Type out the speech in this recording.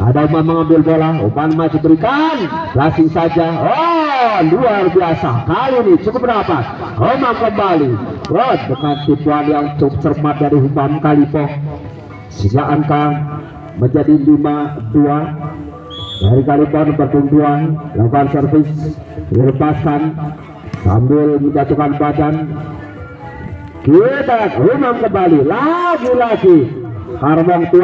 ada Umar mengambil bola Umar masih berikan langsung saja. Oh luar biasa. Kali ini cukup berapa Umar kembali. Oh dengan tipuan yang cukup cermat dari Umar Kalipo sehingga angka menjadi 5-2 dari Kalipon bertumbuhan lakukan servis dilepaskan. Sambil menjatuhkan badan. Kita Umar kembali. Lagi-lagi. Karbong tua